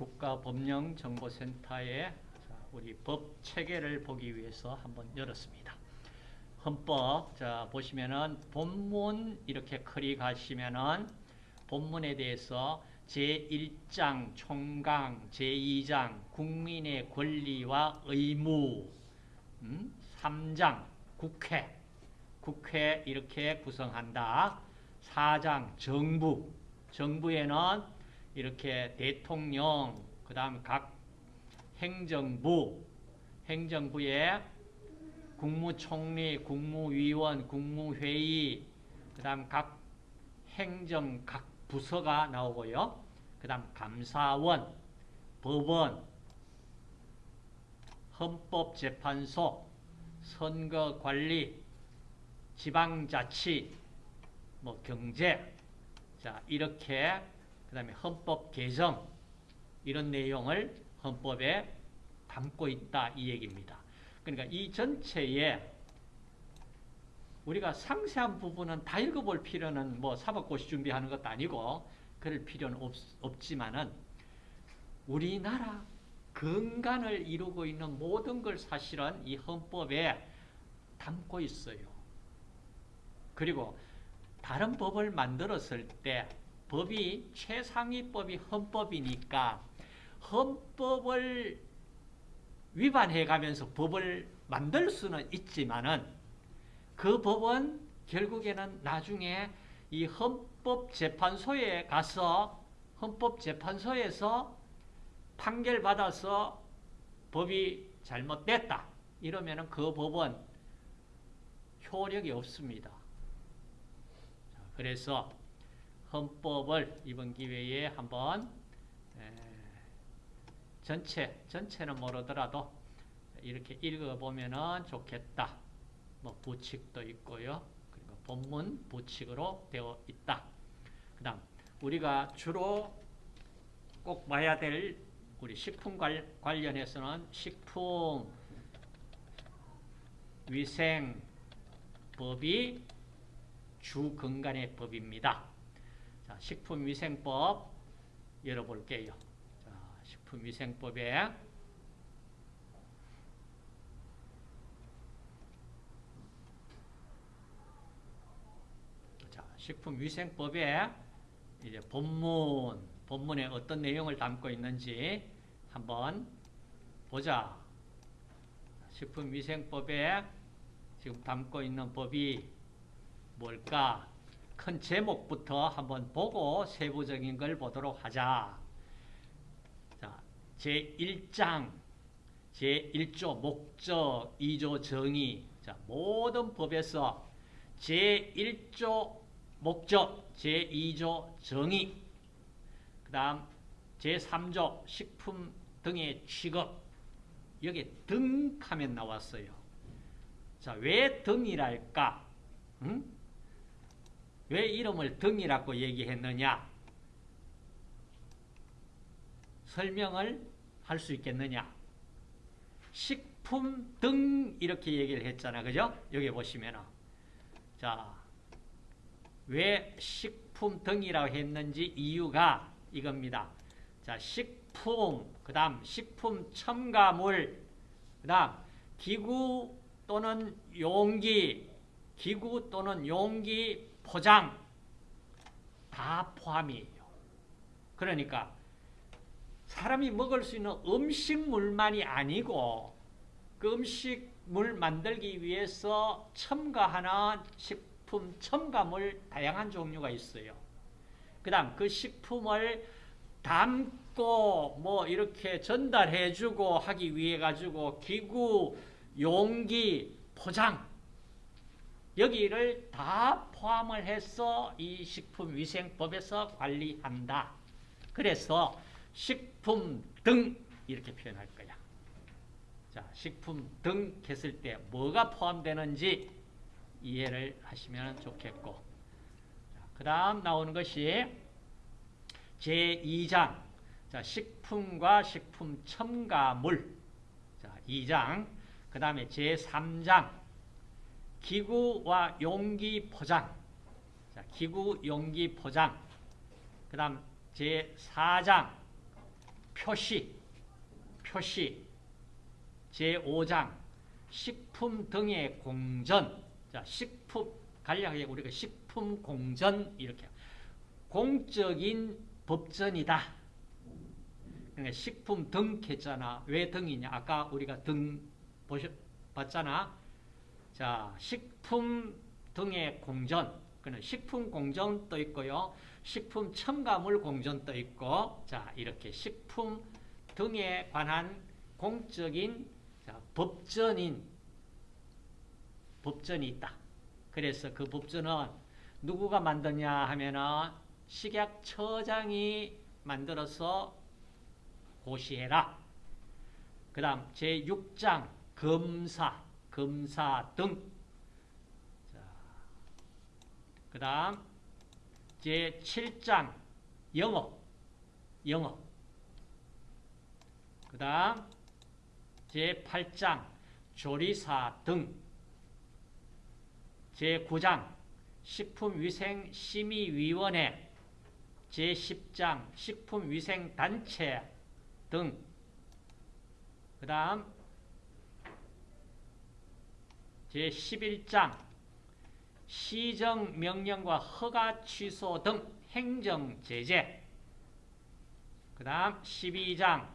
국가법령정보센터에 우리 법 체계를 보기 위해서 한번 열었습니다. 헌법 자 보시면은 본문 이렇게 클릭하시면은 본문에 대해서 제1장 총강, 제2장 국민의 권리와 의무, 음? 3장 국회, 국회 이렇게 구성한다. 4장 정부, 정부에는 이렇게 대통령, 그 다음 각 행정부, 행정부에 국무총리, 국무위원, 국무회의, 그 다음 각 행정, 각 부서가 나오고요. 그 다음 감사원, 법원, 헌법재판소, 선거관리, 지방자치, 뭐 경제, 자 이렇게 그 다음에 헌법 개정 이런 내용을 헌법에 담고 있다 이 얘기입니다. 그러니까 이 전체에 우리가 상세한 부분은 다 읽어볼 필요는 뭐 사법고시 준비하는 것도 아니고 그럴 필요는 없, 없지만은 우리나라 근간을 이루고 있는 모든 걸 사실은 이 헌법에 담고 있어요. 그리고 다른 법을 만들었을 때 법이 최상위법이 헌법이니까 헌법을 위반해 가면서 법을 만들 수는 있지만은 그 법은 결국에는 나중에 이 헌법재판소에 가서 헌법재판소에서 판결받아서 법이 잘못됐다. 이러면은 그 법은 효력이 없습니다. 그래서 헌법을 이번 기회에 한번 전체, 전체는 모르더라도 이렇게 읽어보면 좋겠다. 뭐 부칙도 있고요. 그리고 본문 부칙으로 되어 있다. 그 다음 우리가 주로 꼭 봐야 될 우리 식품 관련해서는 식품 위생법이 주 근간의 법입니다. 자, 식품위생법 열어볼게요. 자, 식품위생법에 자, 식품위생법에 이제 본문, 본문에 어떤 내용을 담고 있는지 한번 보자. 식품위생법에 지금 담고 있는 법이 뭘까? 큰 제목부터 한번 보고 세부적인 걸 보도록 하자. 자, 제1장, 제1조 목적, 2조 정의. 자, 모든 법에서 제1조 목적, 제2조 정의. 그 다음 제3조 식품 등의 취급. 여기 등 하면 나왔어요. 자, 왜 등이랄까? 응? 왜 이름을 등이라고 얘기했느냐? 설명을 할 수 있겠느냐? 식품 등 이렇게 얘기를 했잖아. 그죠? 여기 보시면은. 자, 왜 식품 등이라고 했는지 이유가 이겁니다. 자, 식품, 그 다음 식품 첨가물, 그 다음 기구 또는 용기, 기구 또는 용기 포장 다 포함이에요. 그러니까 사람이 먹을 수 있는 음식물만이 아니고 그 음식물 만들기 위해서 첨가하는 식품 첨가물 다양한 종류가 있어요. 그 다음 그 식품을 담고 뭐 이렇게 전달해주고 하기 위해 가지고 기구, 용기, 포장 여기를 다 포함을 해서 이 식품위생법에서 관리한다. 그래서 식품 등 이렇게 표현할 거야. 자, 식품 등 했을 때 뭐가 포함되는지 이해를 하시면 좋겠고. 그 다음 나오는 것이 제2장. 자, 식품과 식품 첨가물. 자, 2장. 그 다음에 제3장 기구와 용기 포장. 자, 기구, 용기 포장. 그 다음 제4장 표시, 표시, 제5장, 식품 등의 공전. 자, 식품, 간략하게 우리가 식품 공전, 이렇게. 공적인 법전이다. 그러니까 식품 등 했잖아. 왜 등이냐? 아까 우리가 등 보셨, 봤잖아. 자, 식품 등의 공전. 그는 식품 공전 또 있고요. 식품 첨가물 공전 또 있고. 자, 이렇게 식품 등에 관한 공적인 자, 법전인 법전이 있다. 그래서 그 법전은 누구가 만드냐 하면은 식약처장이 만들어서 고시해라. 그 다음 제6장 검사, 검사 등. 그 다음 제7장 영업, 영업. 그 다음 제8장 조리사 등. 제9장 식품위생심의위원회 제10장 식품위생단체 등. 그 다음 제11장 시정명령과 허가 취소 등 행정제재. 그 다음 12장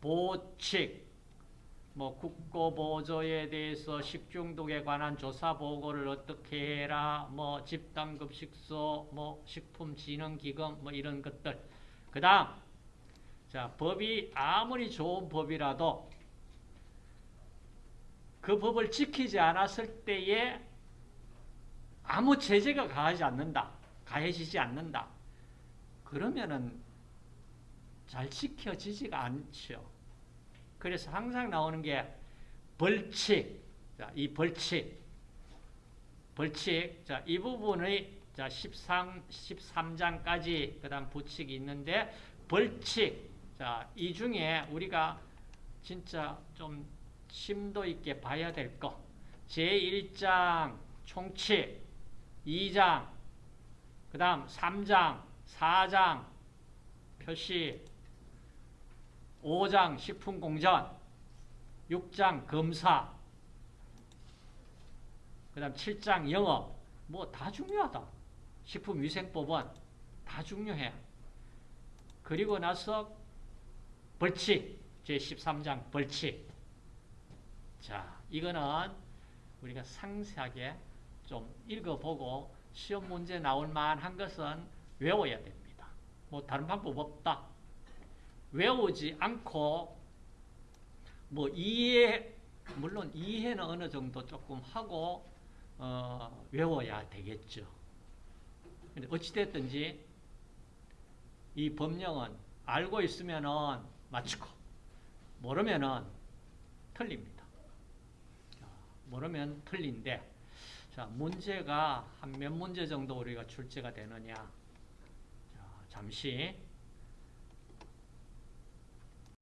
보칙. 뭐 국고보조에 대해서 식중독에 관한 조사 보고를 어떻게 해라. 뭐 집단급식소 뭐 식품진흥기금 뭐 이런 것들. 그 다음 자 법이 아무리 좋은 법이라도 그 법을 지키지 않았을 때에 아무 제재가 가하지 않는다. 가해지지 않는다. 그러면은 잘 지켜지지가 않죠. 그래서 항상 나오는 게 벌칙. 자, 이 벌칙. 벌칙. 자, 이 부분의 자, 13, 13장까지 그 다음 부칙이 있는데 벌칙. 자, 이 중에 우리가 진짜 좀 심도 있게 봐야 될 거. 제1장 총칙 2장, 그 다음 3장, 4장, 표시, 5장, 식품공전, 6장, 검사, 그 다음 7장, 영업, 뭐 다 중요하다. 식품위생법은 다 중요해. 그리고 나서 벌칙, 제13장 벌칙. 자, 이거는 우리가 상세하게 좀 읽어보고 시험 문제 나올 만한 것은 외워야 됩니다. 뭐 다른 방법 없다. 외우지 않고 뭐 이해 물론 이해는 어느 정도 조금 하고 어, 외워야 되겠죠. 근데 어찌됐든지 이 법령은 알고 있으면은 맞추고 모르면은 틀립니다. 모르면 틀린데 자, 문제가 한 몇 문제 정도 우리가 출제가 되느냐. 자, 잠시